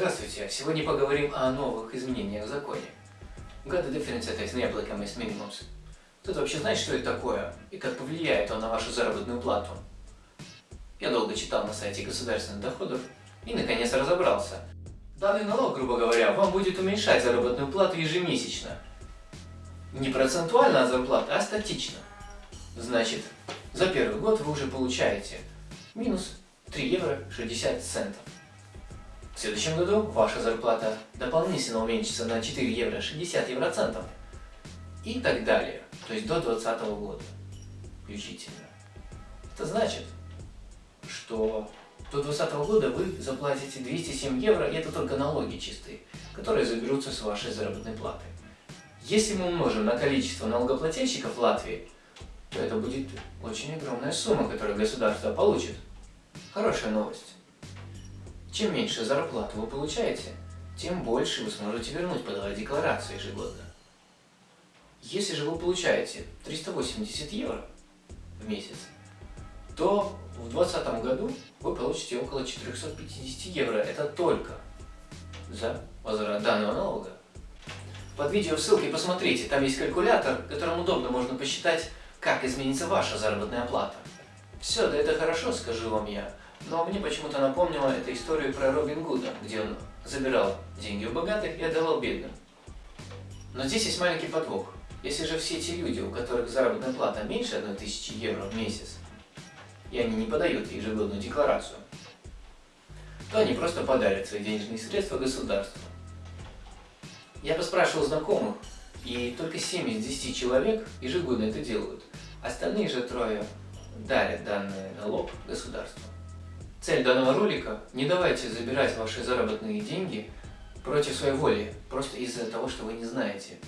Сегодня поговорим о новых изменениях в законе. Difference at neapplicable minimums. Кто-то вообще знает, что это такое и как повлияет он на вашу заработную плату? Я долго читал на сайте государственных доходов и наконец разобрался. Данный налог, грубо говоря, вам будет уменьшать заработную плату ежемесячно. Не процентуально от зарплаты, а статично. Значит, за первый год вы уже получаете минус 3 евро 60 центов. В следующем году ваша зарплата дополнительно уменьшится на 4 евро 60 евроцентов. И так далее. То есть до 2020 года включительно. Это значит, что до 2020 года вы заплатите 207 евро, и это только налоги чистые, которые заберутся с вашей заработной платы. Если мы умножим на количество налогоплательщиков Латвии, то это будет очень огромная сумма, которую государство получит. Хорошая новость. Чем меньше зарплату вы получаете, тем больше вы сможете вернуть, подавая декларацию ежегодно. Если же вы получаете 380 евро в месяц, то в 2020 году вы получите около 450 евро. Это только за возврат данного налога. Под видео ссылкой посмотрите, там есть калькулятор, которым удобно можно посчитать, как изменится ваша заработная плата. Все, да это хорошо, скажу вам я. Но мне почему-то напомнило эту историю про Робин Гуда, где он забирал деньги у богатых и отдавал бедным. Но здесь есть маленький подвох. Если же все эти люди, у которых заработная плата меньше 1000 евро в месяц, и они не подают ежегодную декларацию, то они просто подарят свои денежные средства государству. Я поспрашивал знакомых, и только 7 из 10 человек ежегодно это делают. Остальные же трое дарят данный налог государству. Цель данного ролика – не давайте забирать ваши заработные деньги против своей воли, просто из-за того, что вы не знаете.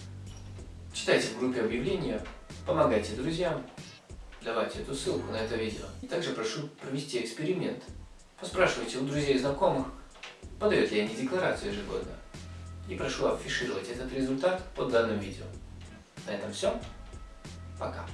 Читайте в группе объявления, помогайте друзьям, давайте эту ссылку на это видео. И также прошу провести эксперимент. Поспрашивайте у друзей и знакомых, подают ли они декларацию ежегодно. И прошу афишировать этот результат под данным видео. На этом все. Пока.